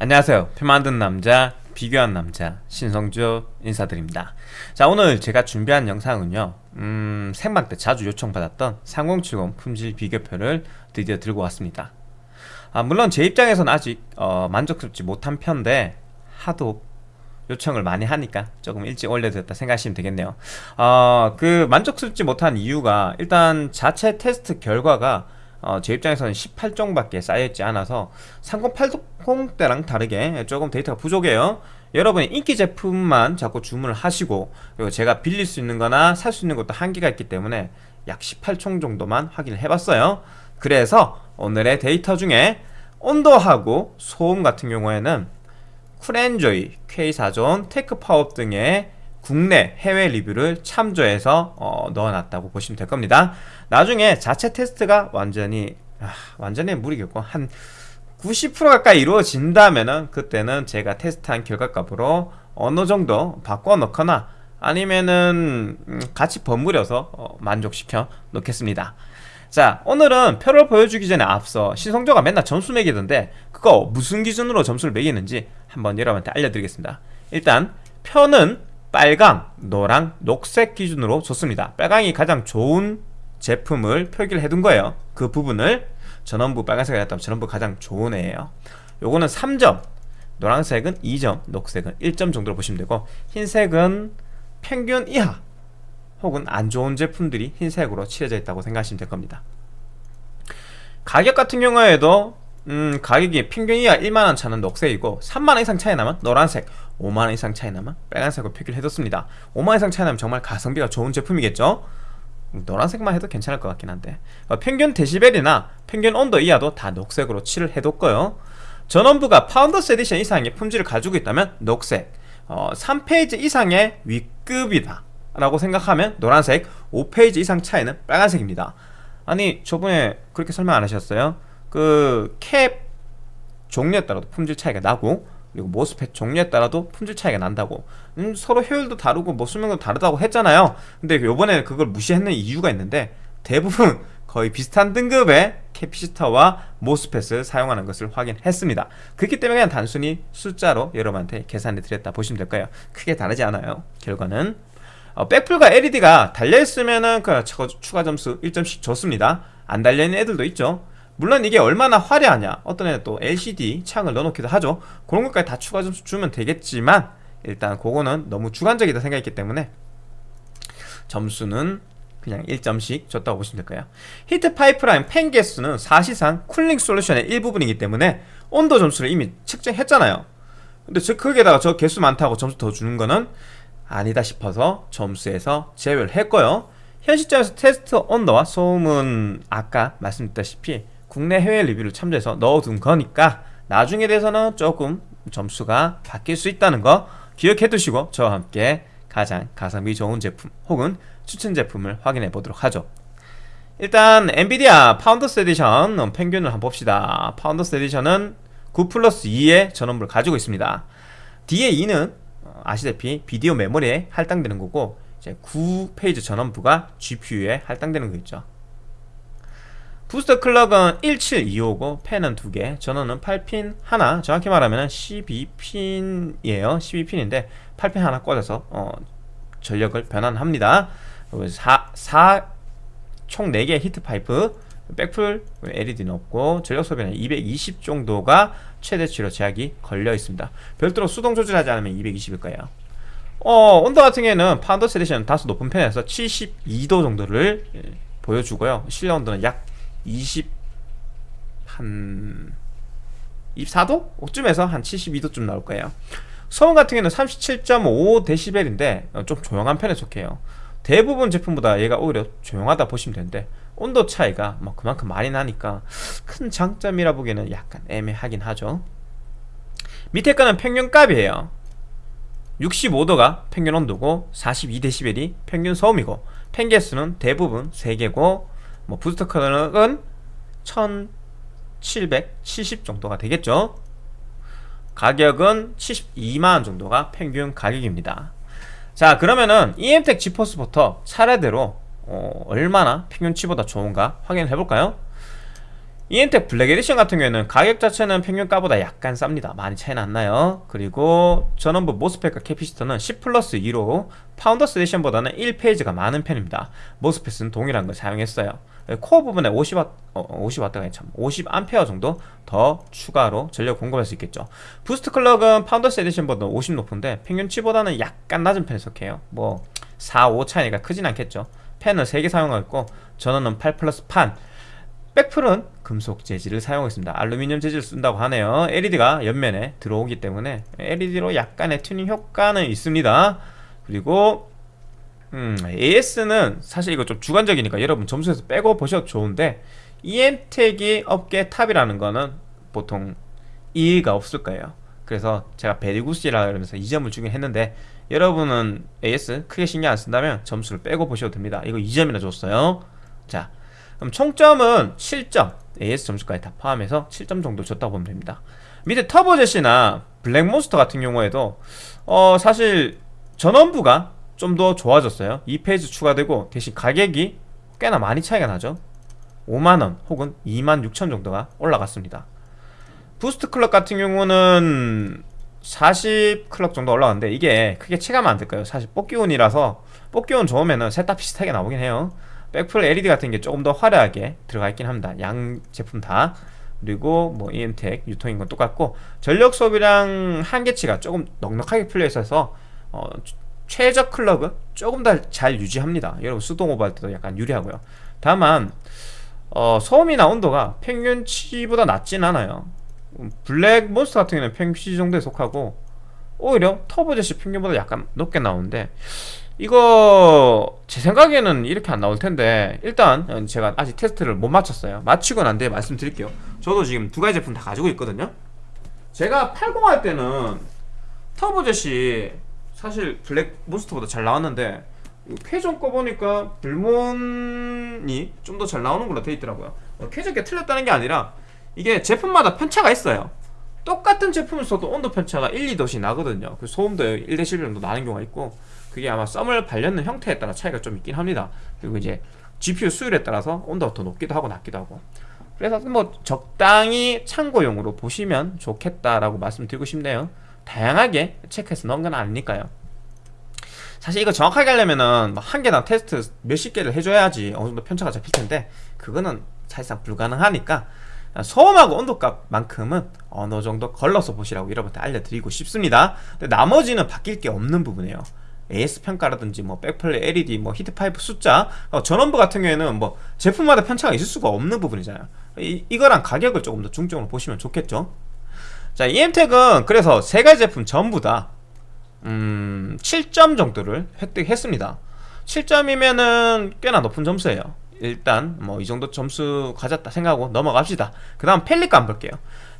안녕하세요. 표 만든 남자 비교한 남자 신성주 인사드립니다. 자 오늘 제가 준비한 영상은요 음, 생방 때 자주 요청받았던 3070 품질 비교표를 드디어 들고 왔습니다. 아, 물론 제 입장에서는 아직 어, 만족스럽지 못한 편인데 하도 요청을 많이 하니까 조금 일찍 올려드렸다 생각하시면 되겠네요. 어, 그 만족스럽지 못한 이유가 일단 자체 테스트 결과가 어, 제 입장에서는 18종밖에 쌓여있지 않아서 3080 때랑 다르게 조금 데이터가 부족해요. 여러분이 인기 제품만 자꾸 주문을 하시고 그리고 제가 빌릴 수 있는 거나 살 수 있는 것도 한계가 있기 때문에 약 18총 정도만 확인을 해봤어요. 그래서 오늘의 데이터 중에 온도하고 소음 같은 경우에는 쿨엔조이, 퀘이사존, TechPowerUp 등의 국내 해외 리뷰를 참조해서 어, 넣어놨다고 보시면 될 겁니다. 나중에 자체 테스트가 완전히 아, 완전히 무리겠고 한 90% 가까이 이루어진다면은 그때는 제가 테스트한 결과값으로 어느 정도 바꿔 놓거나 아니면은 음, 같이 버무려서 어, 만족시켜 놓겠습니다. 자 오늘은 표를 보여주기 전에 앞서 신성조가 맨날 점수 매기던데 그거 무슨 기준으로 점수를 매기는지 한번 여러분한테 알려드리겠습니다. 일단 표는 빨강, 노랑, 녹색 기준으로 좋습니다. 빨강이 가장 좋은 제품을 표기를 해둔 거예요. 그 부분을 전원부 빨간색을 했다면 전원부 가장 좋은 애예요. 요거는 3점 노란색은 2점 녹색은 1점 정도로 보시면 되고 흰색은 평균 이하 혹은 안 좋은 제품들이 흰색으로 칠해져 있다고 생각하시면 될 겁니다. 가격 같은 경우에도 음, 가격이 평균 이하 1만원 차는 녹색이고 3만원 이상 차이 나면 노란색 5만원 이상 차이 나면 빨간색으로 표기를 해뒀습니다. 5만원 이상 차이 나면 정말 가성비가 좋은 제품이겠죠? 노란색만 해도 괜찮을 것 같긴 한데. 어, 평균 데시벨이나 평균 온도 이하도 다 녹색으로 칠을 해뒀고요. 전원부가 Founders Edition 이상의 품질을 가지고 있다면 녹색 어, 3 phase 이상의 윗급이다 라고 생각하면 노란색 5 phase 이상 차이는 빨간색입니다. 아니 저번에 그렇게 설명 안 하셨어요? 그 캡 종류에 따라도 품질 차이가 나고 그리고 MOSFET 종류에 따라도 품질 차이가 난다고. 음, 서로 효율도 다르고 뭐 수명도 다르다고 했잖아요. 근데 요번에 그걸 무시했는 이유가 있는데 대부분 거의 비슷한 등급의 캐피시터와 모스펫을 사용하는 것을 확인했습니다. 그렇기 때문에 그냥 단순히 숫자로 여러분한테 계산해 드렸다 보시면 될 거예요. 크게 다르지 않아요. 결과는 어, 백플과 LED가 달려있으면은 그 추가 점수 1점씩 줬습니다. 안 달려있는 애들도 있죠 물론 이게 얼마나 화려하냐. 어떤 애는 또 LCD 창을 넣어놓기도 하죠. 그런 것까지 다 추가 점수 주면 되겠지만 일단 그거는 너무 주관적이다 생각했기 때문에 점수는 그냥 1점씩 줬다고 보시면 될 거예요. heat pipe랑 팬 개수는 사실상 cooling solution의 일부분이기 때문에 온도 점수를 이미 측정했잖아요. 근데 저 거기에다가 저 개수 많다고 점수 더 주는 거는 아니다 싶어서 점수에서 제외를 했고요. 현 시점에서 테스트 온도와 소음은 아까 말씀드렸다시피 국내 해외 리뷰를 참조해서 넣어둔 거니까 나중에 대해서는 조금 점수가 바뀔 수 있다는 거 기억해 두시고 저와 함께 가장 가성비 좋은 제품 혹은 추천 제품을 확인해 보도록 하죠. 일단 엔비디아 Founders Edition 평균을 한번 봅시다. Founders Edition은 9 플러스 2의 전원부를 가지고 있습니다. 뒤에 2는 아시다시피 비디오 메모리에 할당되는 거고 이제 9 phase 전원부가 GPU에 할당되는 거 있죠 booster clock은 1725고 팬은 2개 전원은 8핀 하나. 정확히 말하면 12핀이에요. 12핀인데 8핀 하나 꽂아서 어, 전력을 변환합니다. 4, 4, 총 4개의 heat pipe 백플 LED는 없고 전력 소비는 220 정도가 최대치로 제약이 걸려 있습니다. 별도로 수동 조절하지 않으면 220일 거예요. 어, 온도 같은 경우에는 Founders Edition 다소 높은 편에서 72도 정도를 예, 보여주고요. 실내 온도는 약 20, 한 24도? 쯤에서 한 72도쯤 나올 거예요. 소음 같은 경우는 37.5dB인데 어, 좀 조용한 편에 속해요. 대부분 제품보다 얘가 오히려 조용하다 보시면 되는데 온도 차이가 뭐 그만큼 많이 나니까 큰 장점이라 보기에는 약간 애매하긴 하죠. 밑에 거는 평균값이에요. 65도가 평균 온도고 42dB이 평균 소음이고 펜개수는 대부분 3개고 뭐 booster clock은 1770 정도가 되겠죠? 가격은 72만원 정도가 평균 가격입니다. 자 그러면은 EM텍 지포스부터 차례대로 어, 얼마나 평균치보다 좋은가 확인해 볼까요? 이엠텍 Black Edition 같은 경우에는 가격 자체는 평균가보다 약간 쌉니다. 많이 차이는 안 나요? 그리고 전원부 MOSFET과 capacitor는 10 플러스 2로 Founders Edition보다는 1 phase가 많은 편입니다. MOSFET은 동일한 걸 사용했어요 코어 부분에 50W, 어, 50W가 참 50A 정도 더 추가로 전력 공급할 수 있겠죠. boost clock은 Founders Edition보다 50 높은데 평균치보다는 약간 낮은 편에 속해요. 뭐 4, 5 차이가 크진 않겠죠. 팬을 3개 사용하고 전원은 8 플러스 8핀. 백플은 금속 재질을 사용했습니다. 알루미늄 재질을 쓴다고 하네요. LED가 옆면에 들어오기 때문에 LED로 약간의 튜닝 효과는 있습니다. 그리고 음, AS는 사실 이거 좀 주관적이니까 여러분 점수에서 빼고 보셔도 좋은데 EM텍이 업계 top이라는 거는 보통 이의가 없을 거예요. 그래서 제가 very good이라 그러면서 2점을 주긴 했는데 여러분은 AS 크게 신경 안 쓴다면 점수를 빼고 보셔도 됩니다. 이거 2점이나 줬어요. 자 그럼 총점은 7점. AS 점수까지 다 포함해서 7점 정도 줬다고 보면 됩니다. 밑에 터보젯이나 블랙몬스터 같은 경우에도 어 사실 전원부가 좀 더 좋아졌어요. 2 phase 추가되고 대신 가격이 꽤나 많이 차이가 나죠. 5만원 혹은 2만 6천 정도가 올라갔습니다. boost clock 같은 경우는 40 clock 정도 올라갔는데 이게 크게 체감은 안 될 거예요? 사실 뽑기운이라서 뽑기운 좋으면은 셋다 비슷하게 나오긴 해요. 백플 LED 같은 게 조금 더 화려하게 들어가 있긴 합니다. 양 제품 다. 그리고 뭐 EM텍 유통인 건 똑같고 전력 소비량 한계치가 조금 넉넉하게 풀려 있어서 어, 최저 클럭은 조금 더 잘 유지합니다. 여러분 수동 오버할 때도 약간 유리하고요. 다만 어, 소음이나 온도가 평균치보다 낮진 않아요. 블랙 몬스터 같은 경우는 평균치 정도에 속하고 오히려 터보젯이 평균보다 약간 높게 나오는데 이거 제 생각에는 이렇게 안 나올 텐데 일단 제가 아직 테스트를 못 마쳤어요. 마치고 난 뒤에 말씀드릴게요. 저도 지금 두 가지 제품 다 가지고 있거든요. 제가 80 할 때는 터보젯이 사실 블랙 몬스터보다 잘 나왔는데 쾌전 거 보니까 불몬이 좀 더 잘 나오는 걸로 돼 있더라고요. 쾌전 게 틀렸다는 게 아니라 이게 제품마다 편차가 있어요. 똑같은 제품을 써도 온도 편차가 1, 2도씩 나거든요. 그 소음도 1대 10 정도 나는 경우가 있고 그게 아마 썸을 발려는 형태에 따라 차이가 좀 있긴 합니다. 그리고 이제 GPU 수율에 따라서 온도가 더 높기도 하고 낮기도 하고. 그래서 뭐 적당히 참고용으로 보시면 좋겠다라고 말씀드리고 싶네요 다양하게 체크해서 넣은 건 아니니까요. 사실 이거 정확하게 하려면은 뭐한 개당 테스트 몇십 개를 해줘야지 어느 정도 편차가 잡힐 텐데 그거는 사실상 불가능하니까 소음하고 온도값만큼은 어느 정도 걸러서 보시라고 여러분한테 알려드리고 싶습니다. 근데 나머지는 바뀔 게 없는 부분이에요. AS 평가라든지 뭐 백플레이 LED 뭐 히트파이프 숫자 어, 전원부 같은 경우에는 뭐 제품마다 편차가 있을 수가 없는 부분이잖아요. 이, 이거랑 가격을 조금 더 중점으로 보시면 좋겠죠 자 EM텍은 그래서 세 가지 제품 전부 다 음, 7점 정도를 획득했습니다. 7점이면은 꽤나 높은 점수예요. 일단 뭐 이 정도 점수 가졌다 생각하고 넘어갑시다. 그 다음 Palit 가 볼게요.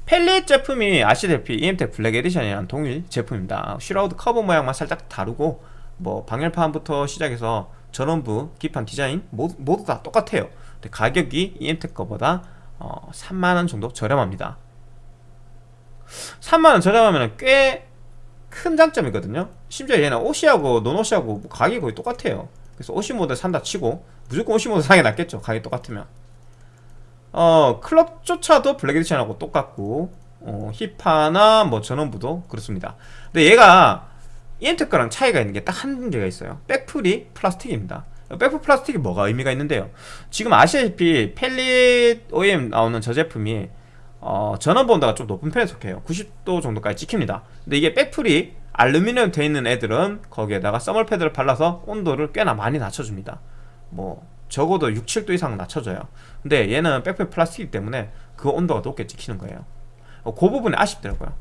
Palit 제품이 아시다시피 EM텍 Black Edition이랑 동일 제품입니다. shroud 커버 모양만 살짝 다르고 뭐 방열판부터 시작해서 전원부, 기판 디자인 모두, 모두 다 똑같아요. 근데 가격이 EM텍 거보다 어, 3만원 정도 저렴합니다 3만원 저렴하면 꽤 큰 장점이거든요. 심지어 얘는 OC하고 non-OC하고 가격이 거의 똑같아요. 그래서 OC 모델 산다 치고 무조건 OC 모델 사는 게 낫겠죠 가격이 똑같으면. 어 clock조차도 Black Edition하고 똑같고 어, 힙하나 뭐 전원부도 그렇습니다. 근데 얘가 EM텍 거랑 차이가 있는 게 딱 한 개가 있어요. 백플이 플라스틱입니다. 백풀 플라스틱이 뭐가 의미가 있는데요. 지금 아시다시피 펠릿 OEM 나오는 저 제품이 어, 전원부 온도가 좀 높은 편에 속해요. 90도 정도까지 찍힙니다. 근데 이게 백풀이 알루미늄 돼 있는 애들은 거기에다가 써멀 패드를 발라서 온도를 꽤나 많이 낮춰줍니다. 뭐 적어도 6, 7도 이상 낮춰줘요. 근데 얘는 백풀 플라스틱이기 때문에 그 온도가 높게 찍히는 거예요. 어, 그 부분이 아쉽더라고요.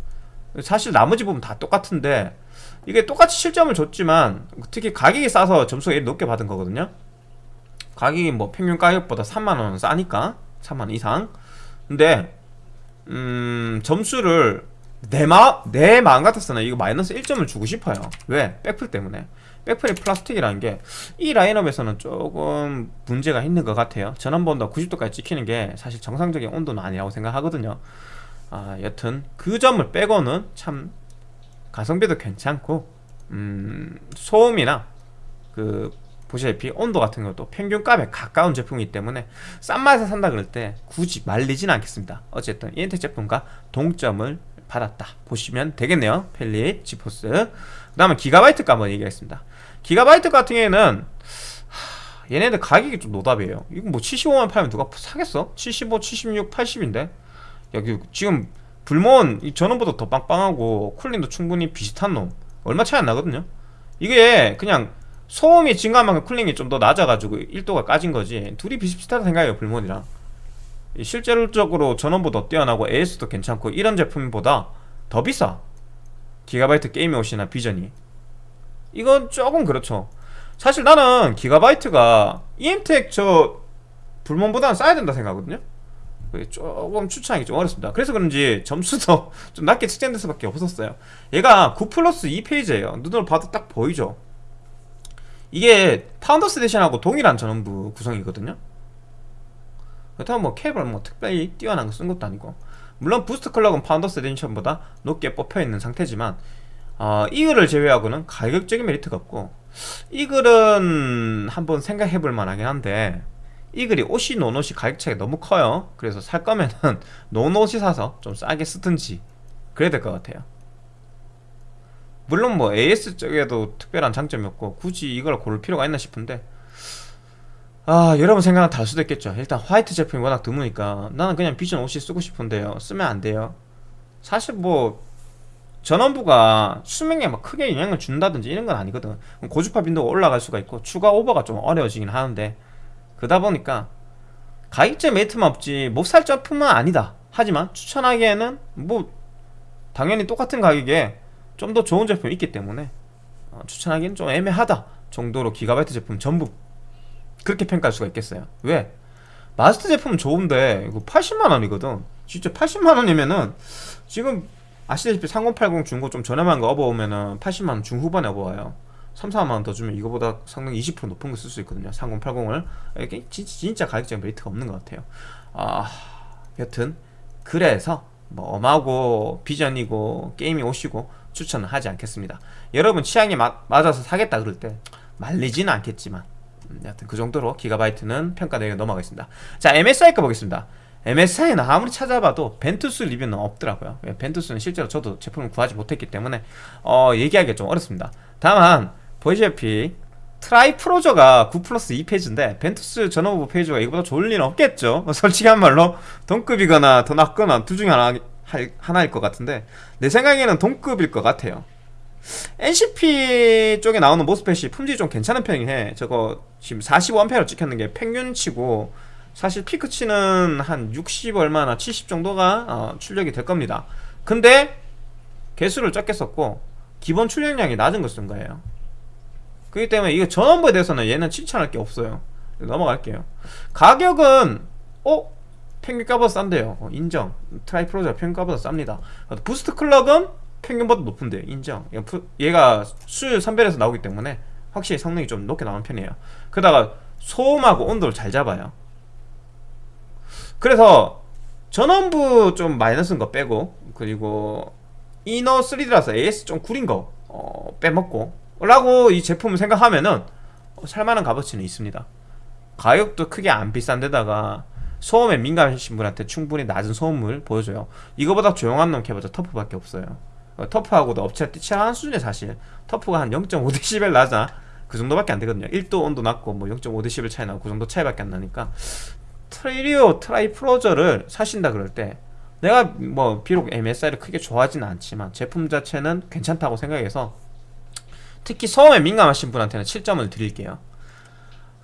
사실 나머지 부분 다 똑같은데 이게 똑같이 실점을 줬지만 특히 가격이 싸서 점수가 높게 받은 거거든요. 가격이 뭐 평균 가격보다 3만원 싸니까 3만원 이상. 근데 음 점수를 내, 마, 내 마음 같아서는 이거 마이너스 1점을 주고 싶어요. 왜? 백플 때문에. 백플이 플라스틱이라는 게 이 라인업에서는 조금 문제가 있는 것 같아요. 전원번도 90도까지 찍히는 게 사실 정상적인 온도는 아니라고 생각하거든요. 아 여튼 그 점을 빼고는 참 가성비도 괜찮고 음, 소음이나 그 보시다시피 온도 같은 것도 평균값에 가까운 제품이기 때문에 싼 맛에 산다 그럴 때 굳이 말리지는 않겠습니다. 어쨌든 이엔텍 제품과 동점을 받았다 보시면 되겠네요. 펠릿 지포스. 그 다음에 기가바이트 값 한번 얘기하겠습니다. 기가바이트 같은 경우에는 하, 얘네들 가격이 좀 노답이에요. 이거 뭐 75만 팔면 누가 사겠어? 75, 76, 80인데? 여기 지금 이 전원보다 더 빵빵하고 쿨링도 충분히 비슷한 놈. 얼마 차이 안 나거든요. 이게 그냥 소음이 증가한 만큼 쿨링이 좀 더 낮아가지고 1도가 까진 거지. 둘이 비슷비슷하다 생각해요 불몬이랑. 실제로적으로 전원보다 뛰어나고 AS도 괜찮고 이런 제품보다 더 비싸. 기가바이트 게임이 옷이나 비전이. 이건 조금 그렇죠. 사실 나는 기가바이트가 EM텍 저 불몬보다는 싸야 된다 생각하거든요. 그게 조금 추천하기 좀 어렵습니다. 그래서 그런지 점수도 좀 낮게 측정될 수밖에 없었어요. 얘가 9 plus 2 phase예요. 눈으로 봐도 딱 보이죠 이게 Founders Edition하고 동일한 전원부 구성이거든요. 그렇다면 뭐 캡을 뭐 특별히 뛰어난 거 쓴 것도 아니고. 물론 boost clock은 Founders Edition보다 높게 뽑혀있는 상태지만 어, Eagle을 제외하고는 가격적인 메리트가 없고 Eagle은 한번 생각해볼 만하긴 한데 Eagle이 OC non-OC 가격 차이가 너무 커요. 그래서 살 거면은 non-OC 사서 좀 싸게 쓰든지 그래야 될 것 같아요 물론 뭐 AS 쪽에도 특별한 장점이 없고 굳이 이걸 고를 필요가 있나 싶은데. 아 여러분 생각은 다를 수도 있겠죠. 일단 화이트 제품이 워낙 드무니까 나는 그냥 Vision OC 쓰고 싶은데요. 쓰면 안 돼요. 사실 뭐 전원부가 수명에 막 크게 영향을 준다든지 이런 건 아니거든. 고주파 빈도가 올라갈 수가 있고 추가 오버가 좀 어려워지긴 하는데 그러다 보니까 가격제 메이트만 없지 못 살 제품은 아니다. 하지만 추천하기에는 뭐 당연히 똑같은 가격에 좀 더 좋은 제품이 있기 때문에 어, 추천하기는 좀 애매하다 정도로 기가바이트 제품 전부 그렇게 평가할 수가 있겠어요. 왜? 마스터 제품은 좋은데 이거 80만원이거든. 진짜 80만원이면은 지금 아시다시피 3080 중고 좀 저렴한 거 업어오면은 80만원 중후반에 업어와요. 3, 4만원 더 주면 이거보다 성능 20% 높은 거 쓸 수 있거든요. 3080을. 이게 진짜, 진짜 가격적인 메리트가 없는 것 같아요. 아 여튼 그래서 뭐 엄하고 비전이고 게임이 오시고 추천은 하지 않겠습니다. 여러분 취향에 마, 맞아서 사겠다 그럴 때 말리지는 않겠지만 음, 여튼 그 정도로 기가바이트는 평가 내에 넘어가겠습니다. 자 MSI 거 보겠습니다. MSI는 아무리 찾아봐도 벤투스 리뷰는 없더라고요. 예, 벤투스는 실제로 저도 제품을 구하지 못했기 때문에 어, 얘기하기가 좀 어렵습니다. 다만 보시다시피 Tri Frozr가 9 plus 2 phase인데 벤투스 전원부 phase가 이거보다 좋을 리는 없겠죠. 솔직히 한 말로 동급이거나 더 낮거나 둘 중에 하나, 하나일 것 같은데 내 생각에는 동급일 것 같아요. NCP 쪽에 나오는 MOSFET이 품질이 좀 괜찮은 편이긴 해. 저거 지금 45A로 찍혔는 게 평균치고 사실 peak치는 한 60 얼마나 70 정도가 어, 출력이 될 겁니다. 근데 개수를 적게 썼고 기본 출력량이 낮은 걸 쓴 거예요. 그렇기 때문에 이거 전원부에 대해서는 얘는 칭찬할 게 없어요. 넘어갈게요. 가격은 어? 평균가보다 싼데요. 어, 인정. Tri Frozr 평균가보다 쌉니다. boost clock은 평균보다 높은데요 인정. 얘가 수율 선별해서 나오기 때문에 확실히 성능이 좀 높게 나오는 편이에요. 그러다가 소음하고 온도를 잘 잡아요. 그래서 전원부 좀 마이너스인 거 빼고 그리고 이너 3D라서 AS 좀 구린 거 어, 빼먹고 라고 이 제품을 생각하면은 어, 살만한 값어치는 있습니다. 가격도 크게 안 비싼 데다가 소음에 민감하신 분한테 충분히 낮은 소음을 보여줘요. 이거보다 조용한 놈 캐보자 터프밖에 없어요. 어, TUF하고도 업체가 뛰쳐나는 수준에 사실 TUF가 한 0.5dB 낮아. 그 정도밖에 안 되거든요. 1도 온도 낮고 뭐 0.5dB 차이 나고 그 정도 차이밖에 안 나니까 트리오 Tri Frozr를 사신다 그럴 때 내가 뭐 비록 MSI를 크게 좋아하진 않지만 제품 자체는 괜찮다고 생각해서 특히 소음에 민감하신 분한테는 7점을 드릴게요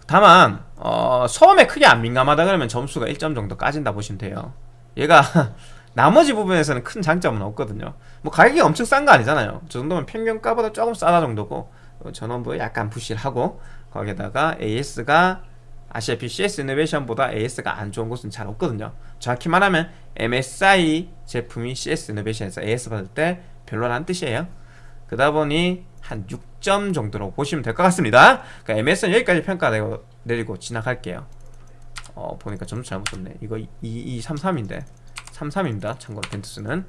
다만 어, 소음에 크게 안 민감하다 그러면 점수가 1점 정도 까진다 보시면 돼요. 얘가 나머지 부분에서는 큰 장점은 없거든요. 뭐 가격이 엄청 싼 거 아니잖아요. 저 정도면 평균가보다 조금 싸다 정도고 어, 전원부에 약간 부실하고 거기에다가 AS가 아시다시피 CS 이노베이션보다 AS가 안 좋은 곳은 잘 없거든요. 정확히 말하면 MSI 제품이 CS 이노베이션에서 AS 받을 때 별로라는 뜻이에요. 그러다 보니 한 6점 정도로 보시면 될 것 같습니다. 그러니까 MS는 여기까지 평가 내고, 내리고 지나갈게요. 어 보니까 점수 잘못 썼네. 이거 2233인데. 33입니다. 참고로 벤투스는.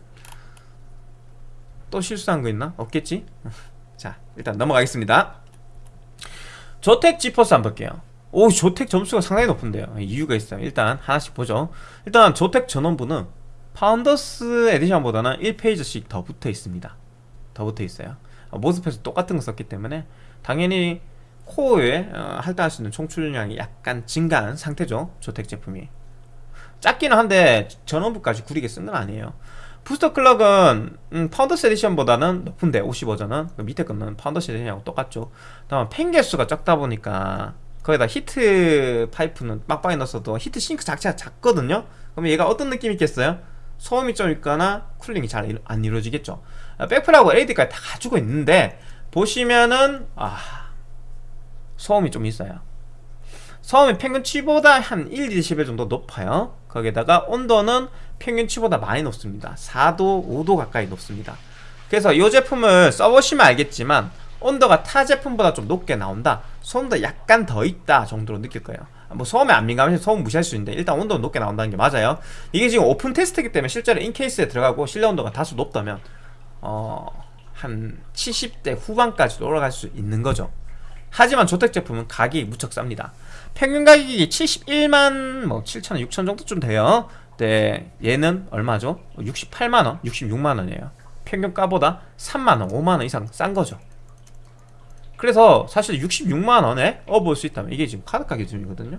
또 실수한 거 있나? 없겠지? 자 일단 넘어가겠습니다. 조텍 지퍼스 한번 볼게요. 오 조텍 점수가 상당히 높은데요. 이유가 있어요. 일단 하나씩 보죠. 일단 조텍 전원부는 파운더스 에디션보다는 1페이지씩 더 붙어 있습니다. 더 붙어 있어요. 어, 모습에서 똑같은 거 썼기 때문에 당연히 코어에 어, 할당할 수 있는 총출력이 약간 증가한 상태죠 ZOTAC 제품이. 작기는 한데 전원부까지 구리게 쓴 건 아니에요. boost clock은 음, Founders Edition보다는 높은데 OC 버전은 그 밑에 거는 Founders Edition하고 똑같죠. 다만 팬 개수가 적다 보니까 거기다 heat pipe는 빡빡이 넣었어도 heat sink 자체가 작거든요. 그러면 얘가 어떤 느낌이 있겠어요? 소음이 좀 있거나 cooling이 잘 안 이루어지겠죠. 아, 백플하고 LED까지 다 가지고 있는데 보시면은 아 소음이 좀 있어요. 소음이 평균치보다 한 1, 2dB 정도 높아요. 거기에다가 온도는 평균치보다 많이 높습니다. 4도, 5도 가까이 높습니다. 그래서 이 제품을 써보시면 알겠지만 온도가 타 제품보다 좀 높게 나온다. 소음도 약간 더 있다 정도로 느낄 거예요. 뭐 소음에 안 민감해서 소음 무시할 수 있는데 일단 온도는 높게 나온다는 게 맞아요. 이게 지금 오픈 테스트이기 때문에 실제로 인케이스에 들어가고 실내 온도가 다소 높다면 어... 한 70대 후반까지도 올라갈 수 있는 거죠. 하지만 조택 제품은 가격이 무척 쌉니다. 평균 가격이 71만 뭐 7천 6천 정도쯤 돼요. 네 얘는 얼마죠? 68만원 66만원이에요. 평균가보다 3만원 5만원 이상 싼 거죠. 그래서 사실 66만원에 업을 수 있다면 이게 지금 카드가 기준이거든요.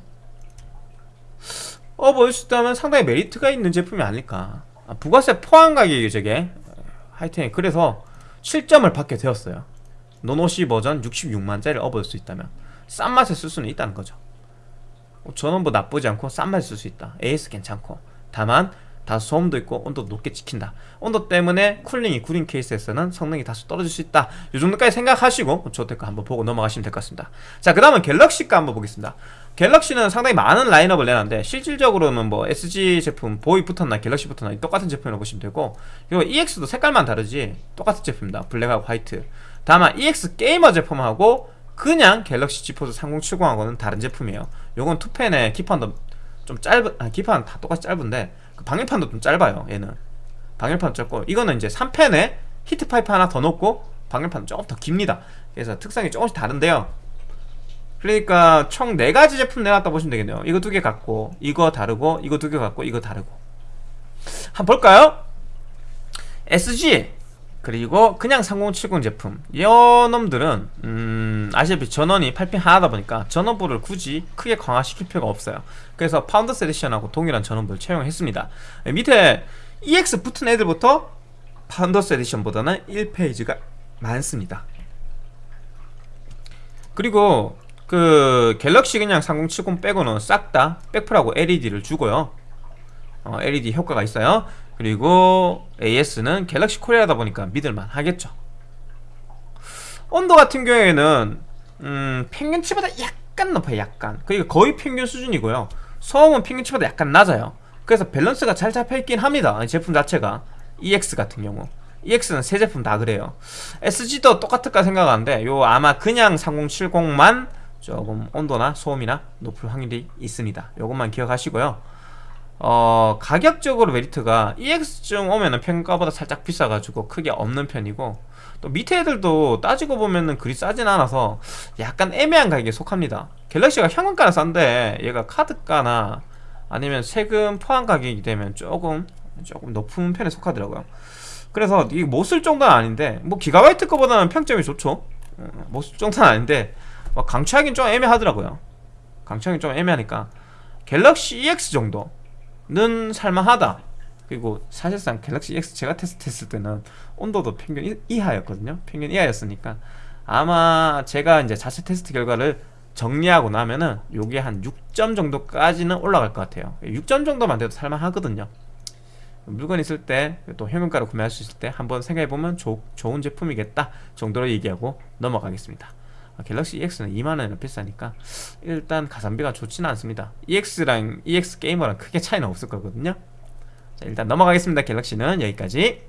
업을 수 있다면 상당히 메리트가 있는 제품이 아닐까. 아, 부가세 포함 가격이 저게 하여튼 그래서 실점을 받게 되었어요. non-OC 버전 66만짜리를 업을 수 있다면 싼 맛에 쓸 수는 있다는 거죠. 전원부 나쁘지 않고 싼 맛에 쓸 수 있다. AS 괜찮고. 다만 다소 소음도 있고 온도도 높게 찍힌다. 온도 때문에 cooling이 구린 케이스에서는 성능이 다소 떨어질 수 있다. 이 정도까지 생각하시고 ZOTAC 한번 보고 넘어가시면 될 것 같습니다. 자 그 다음은 갤럭시 거 한번 보겠습니다 갤럭시는 상당히 많은 라인업을 내놨는데 실질적으로는 뭐 SG 제품 보이 붙었나 갤럭시 붙었나 똑같은 제품이라고 보시면 되고 그리고 EX도 색깔만 다르지 똑같은 제품입니다. 블랙하고 화이트. 다만 EX Gamer 제품하고 그냥 갤럭시 지포스 3070하고는 다른 제품이에요. 요건 two fan에 기판도 좀 짧은 아 기판 다 똑같이 짧은데 그 방열판도 좀 짧아요 얘는. 방열판 짧고 이거는 이제 3팬에 heat pipe 하나 더 넣고 방열판은 조금 더 깁니다. 그래서 특성이 조금씩 다른데요 그러니까 총 4가지 제품 내놨다 보시면 되겠네요. 이거 두 개 갖고 이거 다르고 이거 두 개 갖고 이거 다르고. 한번 볼까요? SG 그리고 그냥 3070 제품. 이 놈들은 음, 아시다시피 전원이 8pin 하나다 보니까 전원부를 굳이 크게 강화시킬 필요가 없어요. 그래서 Founders Edition하고 동일한 전원부를 채용했습니다. 밑에 EX 붙은 애들부터 Founders Edition보다는 1 phase가 많습니다. 그리고 그 갤럭시 그냥 3070 빼고는 싹 다 백플하고 LED를 주고요. 어, LED 효과가 있어요. 그리고 AS는 갤럭시 코리아다 보니까 믿을만 하겠죠. 온도 같은 경우에는 음, 평균치보다 약간 높아요 약간. 그러니까 거의 평균 수준이고요. 소음은 평균치보다 약간 낮아요. 그래서 밸런스가 잘 잡혀있긴 합니다. 제품 자체가. EX 같은 경우. EX는 세 제품 다 그래요. SG도 똑같을까 생각하는데 요 아마 그냥 3070만 조금 온도나 소음이나 높을 확률이 있습니다. 요것만 기억하시고요. 어, 가격적으로 메리트가 EX쯤 오면은 평가보다 살짝 비싸가지고 크게 없는 편이고 또 밑에 애들도 따지고 보면은 그리 싸진 않아서 약간 애매한 가격에 속합니다. 갤럭시가 현금가는 싼데 얘가 카드가나 아니면 세금 포함 가격이 되면 조금 조금 높은 편에 속하더라고요. 그래서 이게 못 쓸 정도는 아닌데 뭐 기가바이트 거보다는 평점이 좋죠. 어, 못쓸 정도는 아닌데 뭐 강추하긴 좀 애매하더라고요. 강추하긴 좀 애매하니까. 갤럭시 EX 정도 는 살만하다. 그리고 사실상 갤럭시 X 제가 테스트했을 때는 온도도 평균 이하였거든요. 평균 이하였으니까. 아마 제가 이제 자체 테스트 결과를 정리하고 나면은 요게 한 6점 정도까지는 올라갈 것 같아요. 6점 정도만 돼도 살만하거든요. 물건 있을 때 또 현금가로 구매할 수 있을 때 한번 생각해보면 조, 좋은 제품이겠다 정도로 얘기하고 넘어가겠습니다. 아, 갤럭시 EX는 2만원이나 비싸니까 일단 가성비가 좋지는 않습니다. EX랑 EX 게이머랑 크게 차이는 없을 거거든요. 자 일단 넘어가겠습니다. 갤럭시는 여기까지.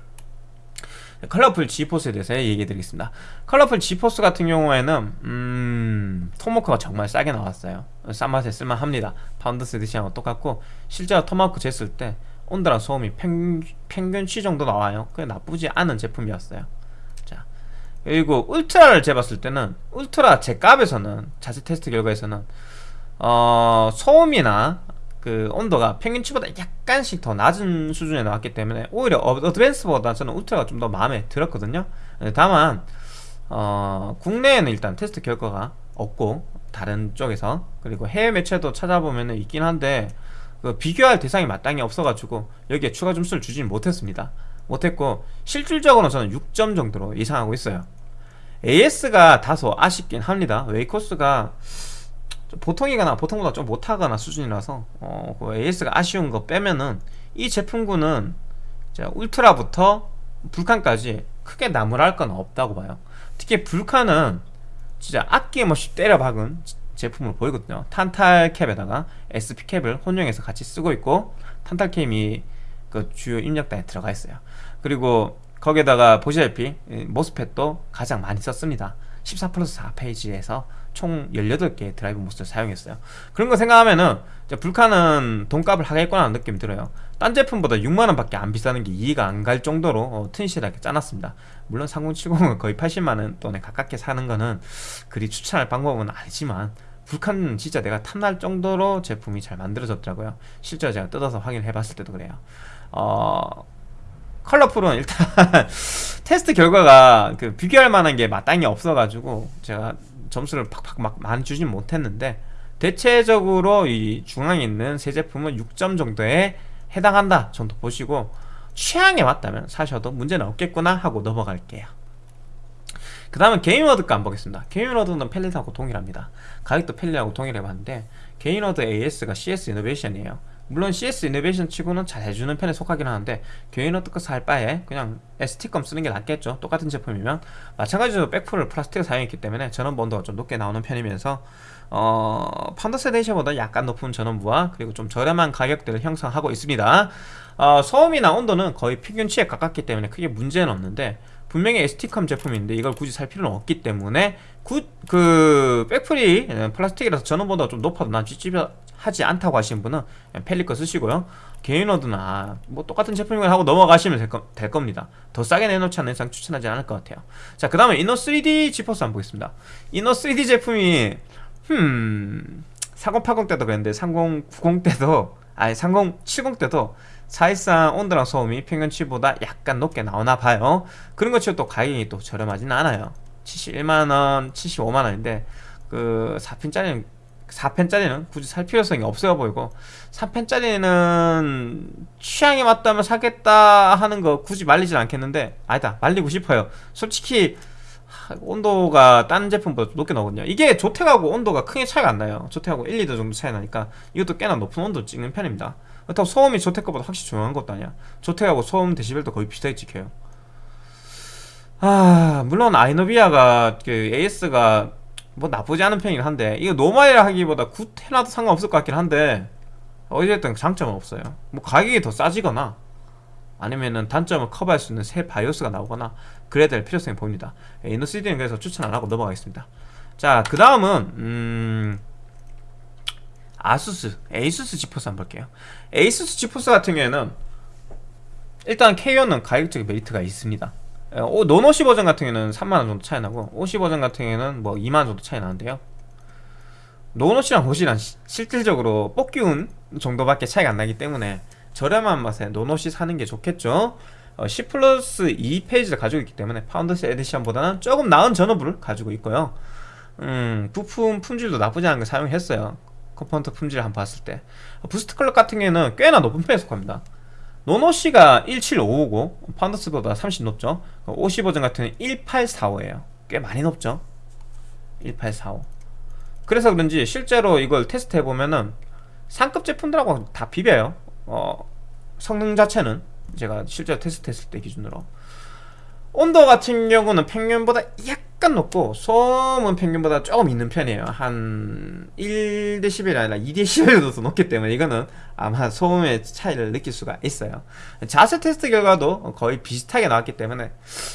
컬러풀 지포스에 대해서 얘기해 드리겠습니다. 컬러풀 지포스 같은 경우에는 음... 토마호크가 정말 싸게 나왔어요. 싼 맛에 쓸만합니다. Founders Edition하고 똑같고 실제로 토마호크 쟀을 때 온도랑 소음이 평, 평균 치 정도 나와요. 그게 나쁘지 않은 제품이었어요. 자 그리고 울트라를 재봤을 때는 울트라 제 값에서는 자체 테스트 결과에서는 어 소음이나 그 온도가 평균치보다 약간씩 더 낮은 수준에 나왔기 때문에 오히려 어, 어드밴스보다 저는 울트라가 좀 더 마음에 들었거든요. 다만 어 국내에는 일단 테스트 결과가 없고 다른 쪽에서 그리고 해외 매체도 찾아보면 있긴 한데 그 비교할 대상이 마땅히 없어가지고 여기에 추가 점수를 주진 못했습니다 못했고 실질적으로 저는 6점 정도로 예상하고 있어요. AS가 다소 아쉽긴 합니다. 웨이코스가 보통이거나 보통보다 좀 못하거나 수준이라서 어, 그 AS가 아쉬운 거 빼면은 이 제품군은 울트라부터 불칸까지 크게 나무랄 건 없다고 봐요. 특히 불칸은 진짜 아낌없이 때려 박은 제품으로 보이거든요. 탄탈 cap에다가 SP cap을 혼용해서 같이 쓰고 있고 탄탈 cap이 그 주요 입력단에 들어가 있어요 그리고 거기에다가 보시다시피 MOSFET도 가장 많이 썼습니다. 14 플러스 4 phase에서 총 18개의 drive MOS를 사용했어요. 그런 거 생각하면은 불칸은 돈값을 하겠구나 하는 느낌이 들어요. 딴 제품보다 6만원 밖에 안 비싸는 게 이해가 안 갈 정도로 어, 튼실하게 짜놨습니다. 물론 3070은 거의 80만원 돈에 가깝게 사는 거는 그리 추천할 방법은 아니지만 불칸은 진짜 내가 탐날 정도로 제품이 잘 만들어졌더라고요. 실제로 제가 뜯어서 확인해 봤을 때도 그래요. 어... 컬러풀은 일단 테스트 결과가 그 비교할 만한 게 마땅히 없어가지고 제가 점수를 팍팍 막 많이 주진 못했는데 대체적으로 이 중앙에 있는 세 제품은 6점 정도에 해당한다 정도 보시고 취향에 맞다면 사셔도 문제는 없겠구나 하고 넘어갈게요. 그 다음은 게임워드 값 보겠습니다. 게임워드는 펠릿하고 동일합니다. 가격도 펠릿하고 동일해봤는데 게인워드 AS가 CS 이노베이션이에요 물론 CS 이노베이션 치고는 잘 해주는 편에 속하긴 하는데 게인워드 거 살 바에 그냥 ST컴 쓰는 게 낫겠죠. 똑같은 제품이면. 마찬가지로 백플을 플라스틱을 사용했기 때문에 전원부 온도가 좀 높게 나오는 편이면서 어, Founders Edition보다 약간 높은 전원부와 그리고 좀 저렴한 가격대를 형성하고 있습니다. 어, 소음이나 온도는 거의 평균치에 가깝기 때문에 크게 문제는 없는데 분명히 ST컴 제품인데 이걸 굳이 살 필요는 없기 때문에 구, 그 백플이 플라스틱이라서 전원부가 좀 높아도 난 찝찝 하지 않다고 하시는 분은 팰릿 거 쓰시고요. 게인워드나 뭐 똑같은 제품을 하고 넘어가시면 될, 거, 될 겁니다. 더 싸게 내놓지 않는 이상 추천하지 않을 것 같아요. 자 그 다음에 이노3D 지포스 한번 보겠습니다. 이노3D 제품이 흠3080 때도 그랬는데 3090 때도 아니 3070 때도 사실상 온도랑 소음이 평균치보다 약간 높게 나오나 봐요. 그런 것 치고 또 가격이 또 저렴하진 않아요. 71만원 75만원인데 그 4핀짜리는 4펜짜리는 굳이 살 필요성이 없어 보이고 3펜짜리는 취향에 맞다면 사겠다 하는 거 굳이 말리진 않겠는데 아니다 말리고 싶어요. 솔직히 온도가 딴 제품보다 높게 나오거든요. 이게 조택하고 온도가 크게 차이가 안 나요. 조택하고 1, 2도 정도 차이 나니까 이것도 꽤나 높은 온도 찍는 편입니다. 그렇다고 소음이 조택 거보다 확실히 조용한 것도 아니야. 조텍하고 소음 데시벨도 거의 비슷하게 찍혀요. 아 물론 아이노비아가 그 AS가 뭐 나쁘지 않은 편이긴 한데 이거 normal이라 하기보다 good 해놔도 상관없을 것 같긴 한데 어찌됐든 장점은 없어요. 뭐 가격이 더 싸지거나 아니면은 단점을 커버할 수 있는 새 BIOS가 나오거나 그래야 될 필요성이 보입니다. 이노3D는 그래서 추천 안하고 넘어가겠습니다. 자 그 다음은 음... 아수스, 에이수스 지포스 한번 볼게요. 에이수스 지포스 같은 경우에는 일단 KO는 가격적인 메리트가 있습니다 어, non OC 버전 같은 경우에는 3만원 정도 차이 나고 OC 버전 같은 경우에는 뭐 2만원 정도 차이 나는데요. non OC랑 OC랑 실질적으로 뽑기운 정도밖에 차이가 안 나기 때문에 저렴한 맛에 non OC 사는 게 좋겠죠? 어, 10 플러스 2 phase를 가지고 있기 때문에 Founders Edition보다는 조금 나은 전원부를 가지고 있고요. 음, 부품 품질도 나쁘지 않은 걸 사용했어요. component 품질을 한번 봤을 때. boost clock 같은 경우에는 꽤나 높은 편에 속합니다 non OC가 1755고 Founders보다 30 높죠? OC 버전 같은 경우는 1845에요. 꽤 많이 높죠? 1845 그래서 그런지 실제로 이걸 테스트 해보면은 상급 제품들하고 다 비벼요. 어, 성능 자체는 제가 실제로 테스트 했을 때 기준으로 온도 같은 경우는 평균보다 약간 높고 소음은 평균보다 조금 있는 편이에요. 한 1dB이 아니라 2dB 도 높기 때문에 이거는 아마 소음의 차이를 느낄 수가 있어요. 자세 테스트 결과도 거의 비슷하게 나왔기 때문에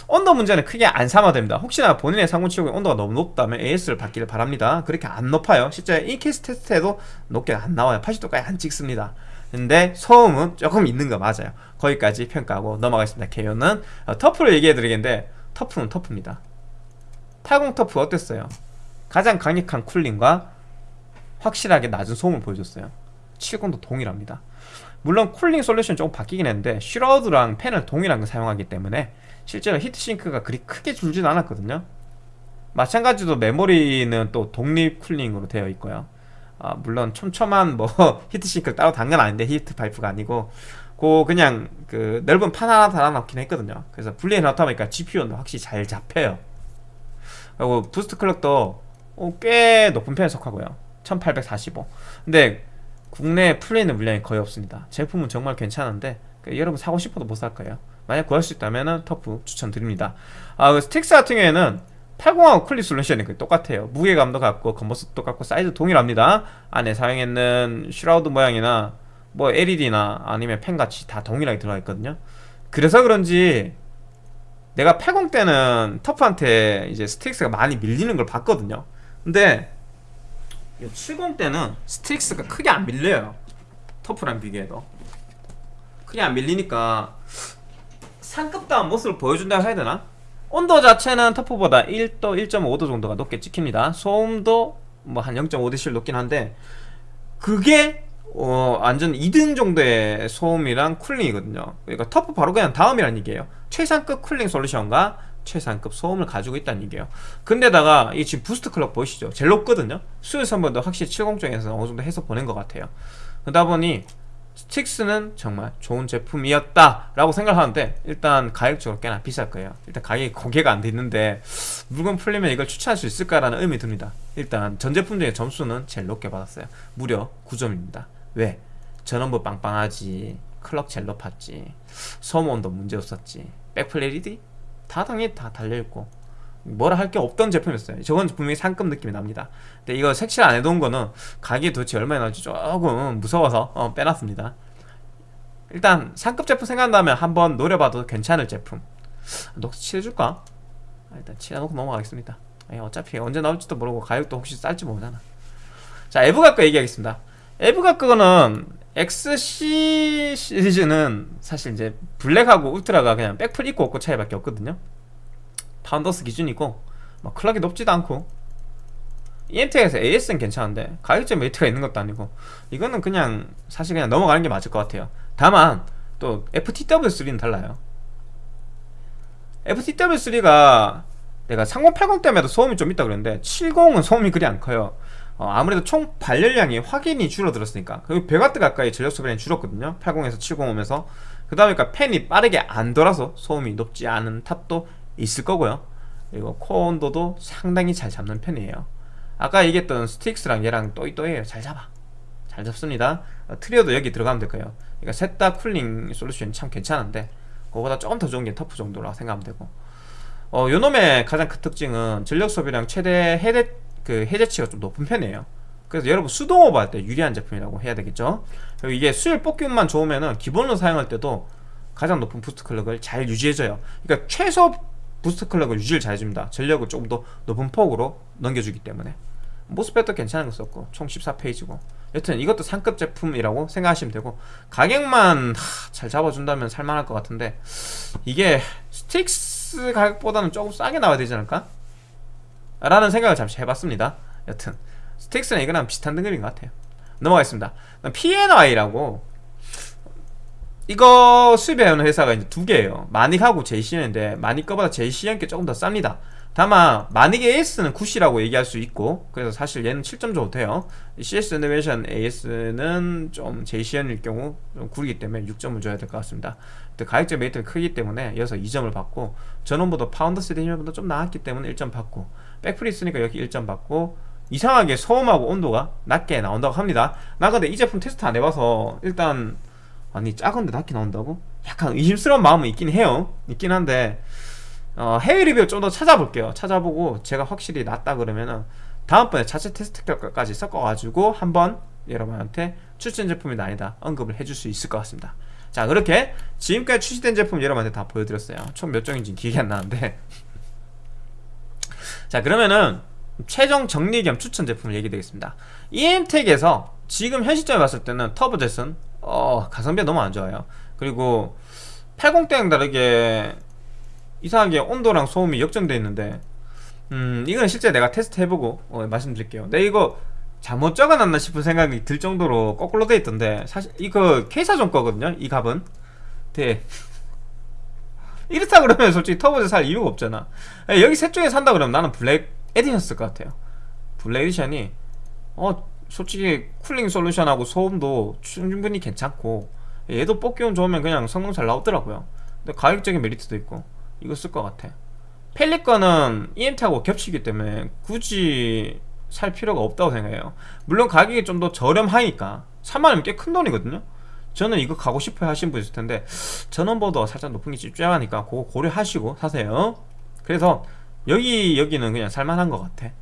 온도 문제는 크게 안 삼아 됩니다. 혹시나 본인의 상온치고의 온도가 너무 높다면 AS를 받기를 바랍니다. 그렇게 안 높아요. 실제 이 케이스 테스트에도 높게 안 나와요. 80도까지 안 찍습니다 근데 소음은 조금 있는 거 맞아요. 거기까지 평가하고 넘어가겠습니다. 개요는 어, 터프를 얘기해 드리겠는데 터프는 터프입니다. 80 터프 어땠어요? 가장 강력한 cooling과 확실하게 낮은 소음을 보여줬어요. 70도 동일합니다. 물론 cooling solution 조금 바뀌긴 했는데 shroud랑 팬을 동일하게 사용하기 때문에 실제로 heat sink가 그리 크게 줄지는 않았거든요. 마찬가지로 메모리는 또 독립 cooling으로 되어 있고요 아, 물론 촘촘한 뭐 heat sink를 따로 단건 아닌데 heat pipe가 아니고 그 그냥 그 넓은 판 하나 달아놓긴 했거든요. 그래서 분리해 놨다 보니까 GPU는 확실히 잘 잡혀요. 그리고 boost clock도 어, 꽤 높은 편에 속하고요. 1845 근데 국내 풀리는 물량이 거의 없습니다. 제품은 정말 괜찮은데 그 여러분 사고 싶어도 못 살 거예요. 만약 구할 수 있다면 터프 추천드립니다. 아, 그 스틱스 같은 경우에는 80하고 클리 솔루션이 똑같아요. 무게감도 같고 겉모습도 똑같고 사이즈 동일합니다. 안에 사용했는 shroud 모양이나 뭐 LED나 아니면 펜같이 다 동일하게 들어가 있거든요. 그래서 그런지 내가 80 때는 터프한테 이제 스틱스가 많이 밀리는 걸 봤거든요. 근데 70 때는 스틱스가 크게 안 밀려요. 터프랑 비교해도. 크게 안 밀리니까 상급다운 모습을 보여준다고 해야 되나? 온도 자체는 터프보다 1도 1.5도 정도가 높게 찍힙니다. 소음도 뭐 한 0.5dB 높긴 한데 그게 어, 완전 2등 정도의 소음이랑 cooling이거든요. 그러니까 터프 바로 그냥 다음이란 얘기예요. 최상급 cooling solution과 최상급 소음을 가지고 있다는 얘기예요. 근데다가 이 지금 boost clock 보이시죠? 제일 높거든요? 수율 선별도 확실히 70 쪽에서 어느 정도 해서 보낸 것 같아요. 그러다 보니 스틱스는 정말 좋은 제품이었다 라고 생각하는데 일단 가격적으로 꽤나 비쌀 거예요. 일단 가격이 공개가 안돼 있는데 물건 풀리면 이걸 추천할 수 있을까라는 의문이 듭니다. 일단 전 제품 중에 점수는 제일 높게 받았어요. 무려 9점입니다. 왜? 전원부 빵빵하지 클럭 제일 높았지 소음온도 문제 없었지 백플 LED 다 당연히 다 달려있고 뭐라 할 게 없던 제품이었어요. 저건 분명히 상급 느낌이 납니다. 근데 이거 색칠 안 해놓은 거는 가격이 도대체 얼마나 나올지 조금 무서워서 어, 빼놨습니다. 일단 상급 제품 생각난다면 한번 노려봐도 괜찮을 제품. 녹스 칠해줄까? 아, 일단 칠해놓고 넘어가겠습니다. 아니, 어차피 언제 나올지도 모르고 가격도 혹시 쌀지 모르잖아. 자 에브가 거 얘기하겠습니다. 에브가 거는 XC 시리즈는 사실 이제 블랙하고 울트라가 그냥 백플 있고 없고 차이밖에 없거든요 Founders 기준이고 뭐 clock이 높지도 않고. 이엠텍에서 AS는 괜찮은데 가격적 메리트가 있는 것도 아니고 이거는 그냥 사실 그냥 넘어가는 게 맞을 것 같아요. 다만 또 FTW3는 달라요. FTW3가 내가 3080 때문에도 소음이 좀 있다 그랬는데 70은 소음이 그리 안 커요. 어, 아무래도 총 발열량이 확연히 줄어들었으니까. 그리고 100W 가까이 전력 소비량이 줄었거든요. 80에서 70 오면서. 그다음에 팬이 빠르게 안 돌아서 소음이 높지 않은 탓도 있을 거고요. 그리고 코어 온도도 상당히 잘 잡는 편이에요. 아까 얘기했던 Strix랑 얘랑 또이또이에요. 잘 잡아. 잘 잡습니다. 어, Trio도 여기 들어가면 될 거예요. 그러니까 셋 다 cooling solution이 참 괜찮은데 그거보다 조금 더 좋은 게 TUF 정도라고 생각하면 되고. 어, 요 놈의 가장 큰 특징은 전력 소비량 최대 해대, 그 해제치가 좀 높은 편이에요. 그래서 여러분 수동 오버 할 때 유리한 제품이라고 해야 되겠죠? 그리고 이게 수율 뽑기만 좋으면은 기본으로 사용할 때도 가장 높은 boost clock을 잘 유지해줘요. 그러니까 최소 boost clock을 유지를 잘 해줍니다. 전력을 조금 더 높은 폭으로 넘겨주기 때문에. MOSFET도 괜찮은 거 썼고 총 14 phase고. 여튼 이것도 상급 제품이라고 생각하시면 되고 가격만 하, 잘 잡아준다면 살만할 것 같은데 이게 Strix 가격보다는 조금 싸게 나와야 되지 않을까? 라는 생각을 잠시 해봤습니다. 여튼 Strix는 이거랑 비슷한 등급인 것 같아요. 넘어가겠습니다. PNY라고 이거 수입해오는 회사가 이제 두 개예요. 마닉하고 JCN인데 마닉 거보다 JCN 게 조금 더 쌉니다. 다만 마닉 AS는 good이라고 얘기할 수 있고 그래서 사실 얘는 7점 정도 돼요. CS Innovation AS는 좀 JCN일 경우 좀 구리기 때문에 6점을 줘야 될 것 같습니다. 가격적 메리트가 크기 때문에 여기서 2점을 받고 전원부가 Founders Edition보다 좀 나았기 때문에 1점 받고 backplate 있으니까 여기 1점 받고 이상하게 소음하고 온도가 낮게 나온다고 합니다. 나 근데 이 제품 테스트 안 해봐서 일단 아니 작은데 낮게 나온다고? 약간 의심스러운 마음은 있긴 해요. 있긴 한데 어, 해외 리뷰 좀 더 찾아볼게요. 찾아보고 제가 확실히 낫다 그러면은 다음번에 자체 테스트 결과까지 섞어가지고 한번 여러분한테 추천 제품이다 아니다 언급을 해줄 수 있을 것 같습니다. 자 그렇게 지금까지 출시된 제품 여러분한테 다 보여드렸어요. 총 몇 종인지 기억이 안 나는데. 자 그러면은 최종 정리 겸 추천 제품을 얘기 드리겠습니다. EM텍에서 지금 현 시점에 봤을 때는 터보젯은 어, 가성비가 너무 안 좋아요. 그리고 80대랑 다르게 이상하게 온도랑 소음이 역전되어 있는데 음 이거는 실제 내가 테스트 해보고 어, 말씀드릴게요. 내 이거 잘못 적어놨나 싶은 생각이 들 정도로 거꾸로 돼 있던데 사실 이거 퀘이사존 거거든요 이 값은. 네. 이렇다 그러면 솔직히 터보에서 살 이유가 없잖아. 예, 여기 셋 중에 산다 그러면 나는 Black Edition 쓸 것 같아요. Black Edition이 어 솔직히 cooling solution하고 소음도 충분히 괜찮고 얘도 뽑기운 좋으면 그냥 성능 잘 나오더라고요. 근데 가격적인 메리트도 있고 이거 쓸 것 같아. 펠리 거는 EMT하고 겹치기 때문에 굳이 살 필요가 없다고 생각해요. 물론 가격이 좀 더 저렴하니까 3만원이면 꽤 큰 돈이거든요. 저는 이거 가고 싶어 하신 분 있을 텐데 전원보다 살짝 높은 게 집중하니까 그거 고려하시고 사세요. 그래서 여기 여기는 그냥 살만한 것 같아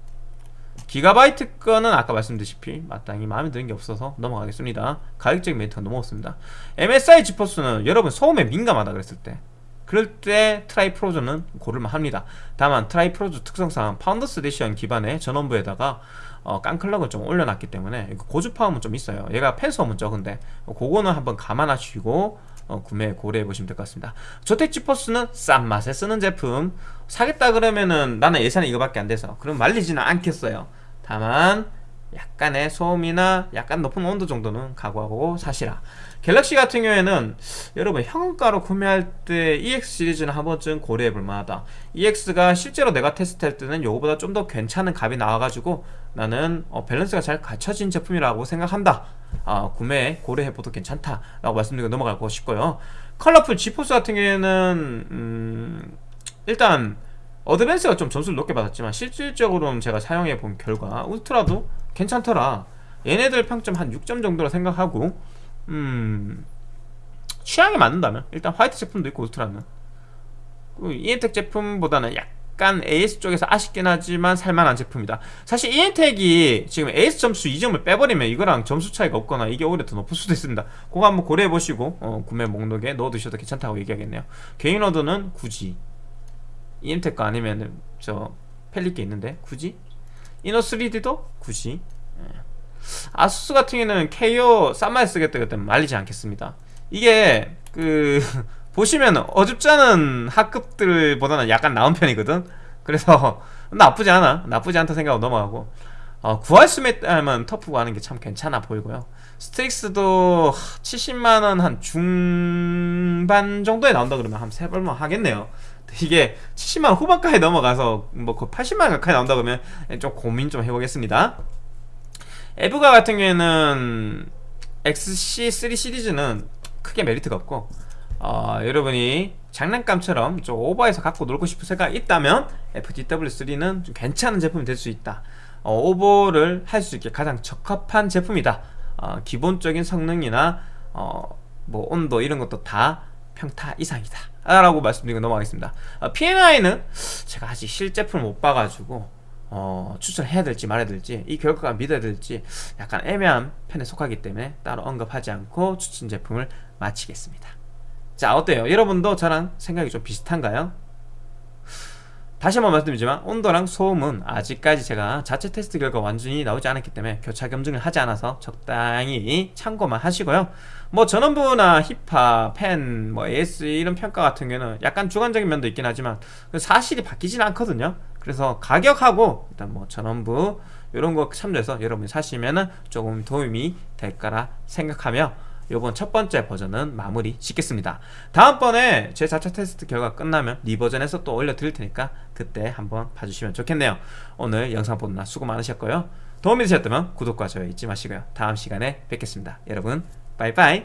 기가바이트 거는 아까 말씀드렸다시피 마땅히 마음에 드는 게 없어서 넘어가겠습니다. 가격적인 메리트가 너무 없습니다. MSI GeForce는 여러분 소음에 민감하다 그랬을 때 그럴 때 Tri Frozr는 고를만 합니다. 다만 Tri Frozr 특성상 Founders Edition 기반의 전원부에다가 어, 깡clock을 좀 올려놨기 때문에 고주파음은 좀 있어요. 얘가 팬소음은 적은데. 그거는 한번 감안하시고 어, 구매 고려해 보시면 될 것 같습니다. ZOTAC GeForce는 싼 맛에 쓰는 제품. 사겠다 그러면은 나는 예산이 이거밖에 안 돼서 그럼 말리지는 않겠어요 다만 약간의 소음이나 약간 높은 온도 정도는 각오하고 사시라. 갤럭시 같은 경우에는 여러분 현금가로 구매할 때 EX 시리즈는 한 번쯤 고려해 볼 만하다. EX가 실제로 내가 테스트할 때는 요거보다 좀 더 괜찮은 값이 나와가지고 나는 어, 밸런스가 잘 갖춰진 제품이라고 생각한다. 어, 구매 고려해봐도 괜찮다 라고 말씀드리고 넘어가고 싶고요. Colorful GeForce 같은 경우에는 음, 일단 어드밴스가 좀 점수를 높게 받았지만 실질적으로는 제가 사용해 본 결과 울트라도 괜찮더라. 얘네들 평점 한 6점 정도로 생각하고 음 취향에 맞는다면 일단 화이트 제품도 있고 울트라는. 그 이엔텍 제품보다는 약간 AS 쪽에서 아쉽긴 하지만 살만한 제품이다. 사실 이엔텍이 지금 AS 점수 2점을 빼버리면 이거랑 점수 차이가 없거나 이게 오히려 더 높을 수도 있습니다. 그거 한번 고려해보시고 어, 구매 목록에 넣어두셔도 괜찮다고 얘기하겠네요. Gainward는 굳이 이엠텍 거 아니면 저 Palit 게 있는데 굳이? Inno3D도 굳이? 예. ASUS 같은 경우는 KO 싼맛 쓰겠다 그때 말리지 않겠습니다. 이게 그 보시면 어줍지 않은 하급들보다는 약간 나은 편이거든? 그래서 나쁘지 않아. 나쁘지 않다 생각하고 넘어가고. 어, 구할 수 있다면 TUF 가는 게 참 괜찮아 보이고요. Strix도 70만원 한 중반 정도에 나온다 그러면 한 세벌만 하겠네요 이게 70만 후반까지 넘어가서 뭐그 80만 가까이 나온다 그러면 좀 고민 좀 해보겠습니다. 에브가 같은 경우에는 XC3 시리즈는 크게 메리트가 없고 어, 여러분이 장난감처럼 좀 오버해서 갖고 놀고 싶은 생각이 있다면 FTW3는 좀 괜찮은 제품이 될 수 있다. 어, 오버를 할 수 있게 가장 적합한 제품이다. 어, 기본적인 성능이나 어, 뭐 온도 이런 것도 다 평타 이상이다 라고 말씀드리고 넘어가겠습니다 어, P&I는 제가 아직 실제품을 못 봐가지고 어, 추천해야 될지 말아야 될지 이 결과가 믿어야 될지 약간 애매한 편에 속하기 때문에 따로 언급하지 않고 추천 제품을 마치겠습니다 자 어때요? 여러분도 저랑 생각이 좀 비슷한가요? 다시 한번 말씀드리지만 온도랑 소음은 아직까지 제가 자체 테스트 결과 완전히 나오지 않았기 때문에 교차 검증을 하지 않아서 적당히 참고만 하시고요 뭐 전원부나 힙합, 펜, 뭐 AS 이런 평가 같은 경우는 약간 주관적인 면도 있긴 하지만 그 사실이 바뀌진 않거든요. 그래서 가격하고 일단 뭐 전원부 이런 거 참조해서 여러분이 사시면은 조금 도움이 될 거라 생각하며 요번 첫 번째 버전은 마무리 짓겠습니다. 다음번에 제 자체 테스트 결과 끝나면 리 버전에서 또 올려드릴 테니까 그때 한번 봐주시면 좋겠네요. 오늘 영상 보느라 수고 많으셨고요. 도움이 되셨다면 구독과 좋아요 잊지 마시고요. 다음 시간에 뵙겠습니다. 여러분 빠이빠이